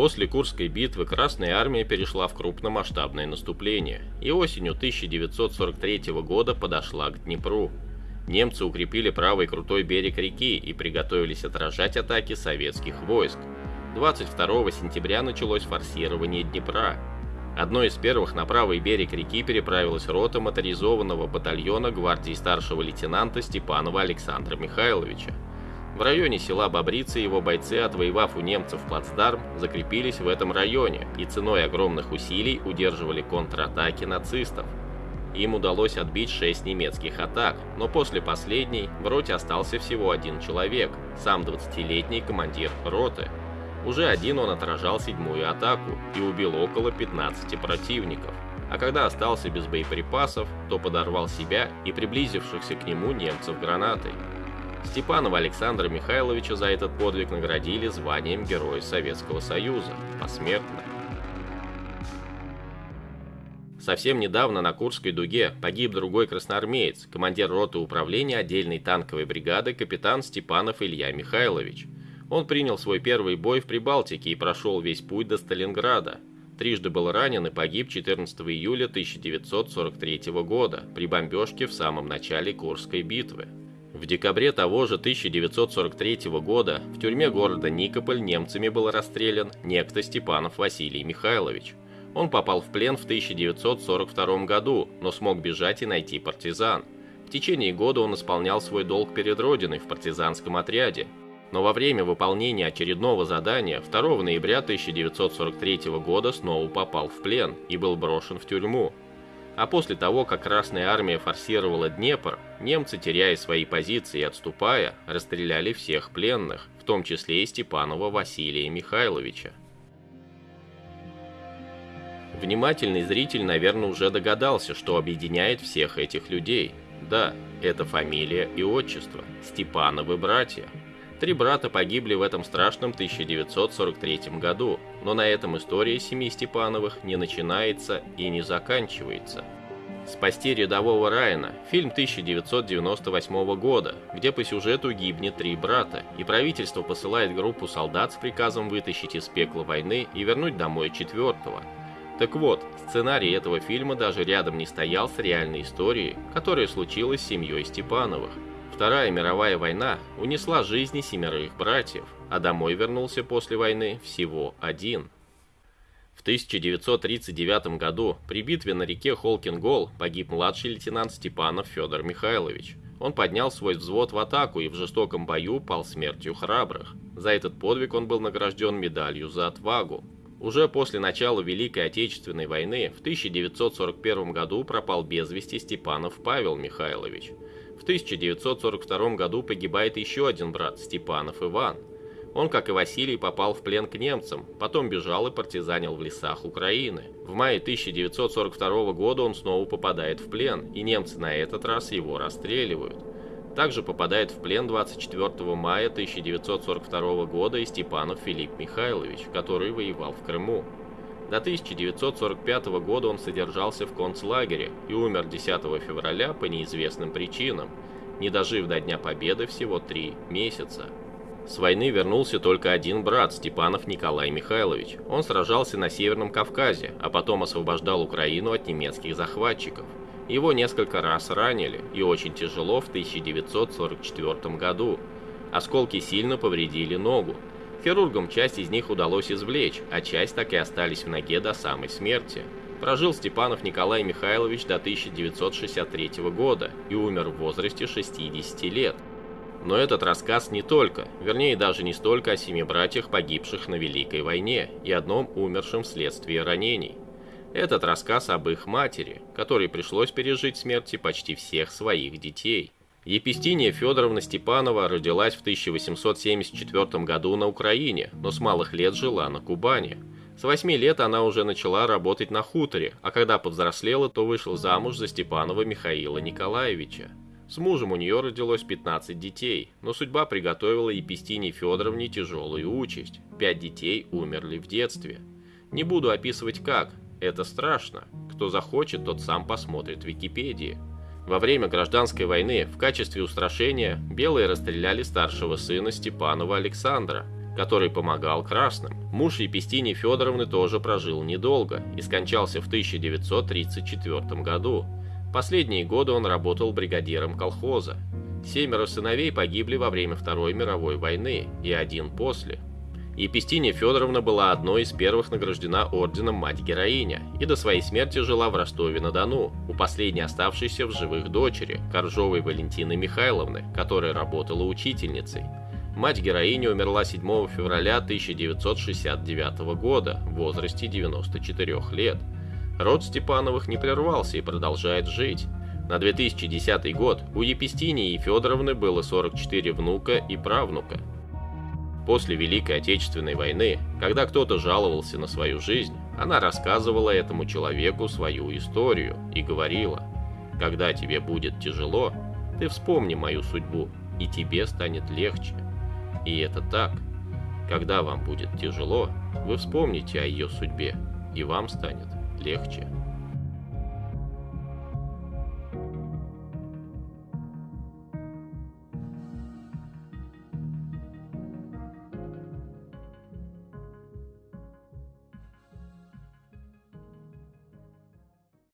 После Курской битвы Красная Армия перешла в крупномасштабное наступление и осенью 1943 года подошла к Днепру. Немцы укрепили правый крутой берег реки и приготовились отражать атаки советских войск. 22 сентября началось форсирование Днепра. Одной из первых на правый берег реки переправилась рота моторизованного батальона гвардии старшего лейтенанта Степанова Александра Михайловича. В районе села Бобрицы его бойцы, отвоевав у немцев плацдарм, закрепились в этом районе и ценой огромных усилий удерживали контратаки нацистов. Им удалось отбить 6 немецких атак, но после последней в роте остался всего один человек, сам 20-летний командир роты. Уже один он отражал седьмую атаку и убил около 15 противников. А когда остался без боеприпасов, то подорвал себя и приблизившихся к нему немцев гранатой. Степанова Александра Михайловича за этот подвиг наградили званием Героя Советского Союза посмертно. Совсем недавно на Курской дуге погиб другой красноармеец, командир роты управления отдельной танковой бригады капитан Степанов Илья Михайлович. Он принял свой первый бой в Прибалтике и прошел весь путь до Сталинграда. Трижды был ранен и погиб 14 июля 1943 года при бомбежке в самом начале Курской битвы. В декабре того же 1943 года в тюрьме города Никополь немцами был расстрелян некто Степанов Василий Михайлович. Он попал в плен в 1942 году, но смог бежать и найти партизан. В течение года он исполнял свой долг перед Родиной в партизанском отряде. Но во время выполнения очередного задания 2 ноября 1943 года снова попал в плен и был брошен в тюрьму. А после того, как Красная Армия форсировала Днепр, немцы, теряя свои позиции и отступая, расстреляли всех пленных, в том числе и Степанова Василия Михайловича. Внимательный зритель, наверное, уже догадался, что объединяет всех этих людей. Да, это фамилия и отчество – Степановы братья. Три брата погибли в этом страшном 1943 году, но на этом история семьи Степановых не начинается и не заканчивается. «Спасти рядового Райана» – фильм 1998 года, где по сюжету гибнет три брата, и правительство посылает группу солдат с приказом вытащить из пекла войны и вернуть домой четвертого – так вот, сценарий этого фильма даже рядом не стоял с реальной историей, которая случилась с семьей Степановых. Вторая мировая война унесла жизни семерых братьев, а домой вернулся после войны всего один. В 1939 году при битве на реке Холкингол погиб младший лейтенант Степанов Федор Михайлович. Он поднял свой взвод в атаку и в жестоком бою пал смертью храбрых. За этот подвиг он был награжден медалью за отвагу. Уже после начала Великой Отечественной войны в 1941 году пропал без вести Степанов Павел Михайлович. В 1942 году погибает еще один брат Степанов Иван. Он, как и Василий, попал в плен к немцам, потом бежал и партизанил в лесах Украины. В мае 1942 года он снова попадает в плен, и немцы на этот раз его расстреливают. Также попадает в плен 24 мая 1942 года и Степанов Филипп Михайлович, который воевал в Крыму. До 1945 года он содержался в концлагере и умер 10 февраля по неизвестным причинам, не дожив до Дня Победы всего три месяца. С войны вернулся только один брат, Степанов Николай Михайлович. Он сражался на Северном Кавказе, а потом освобождал Украину от немецких захватчиков. Его несколько раз ранили, и очень тяжело в 1944 году. Осколки сильно повредили ногу. Хирургам часть из них удалось извлечь, а часть так и остались в ноге до самой смерти. Прожил Степанов Николай Михайлович до 1963 года и умер в возрасте 60 лет. Но этот рассказ не только, вернее даже не столько о семи братьях, погибших на Великой войне и одном умершем вследствие ранений. Этот рассказ об их матери, которой пришлось пережить смерти почти всех своих детей. Епистиния Федоровна Степанова родилась в 1874 году на Украине, но с малых лет жила на Кубани. С 8 лет она уже начала работать на хуторе, а когда повзрослела, то вышла замуж за Степанова Михаила Николаевича. С мужем у нее родилось 15 детей, но судьба приготовила Епистине Федоровне тяжелую участь. Пять детей умерли в детстве. Не буду описывать как, это страшно. Кто захочет, тот сам посмотрит в Википедии. Во время гражданской войны в качестве устрашения белые расстреляли старшего сына Степанова Александра. который помогал красным. Муж Епистини Федоровны тоже прожил недолго и скончался в 1934 году. Последние годы он работал бригадиром колхоза. Семеро сыновей погибли во время Второй мировой войны и один после. Епистиния Федоровна была одной из первых награждена орденом Мать-Героиня и до своей смерти жила в Ростове-на-Дону, у последней оставшейся в живых дочери, Коржовой Валентины Михайловны, которая работала учительницей. Мать-героиня умерла 7 февраля 1969 года в возрасте 94 лет. Род Степановых не прервался и продолжает жить. На 2010 год у Епистинии и Федоровны было 44 внука и правнука. После Великой Отечественной войны, когда кто-то жаловался на свою жизнь, она рассказывала этому человеку свою историю и говорила, «Когда тебе будет тяжело, ты вспомни мою судьбу, и тебе станет легче». И это так. Когда вам будет тяжело, вы вспомните о ее судьбе, и вам станет легче.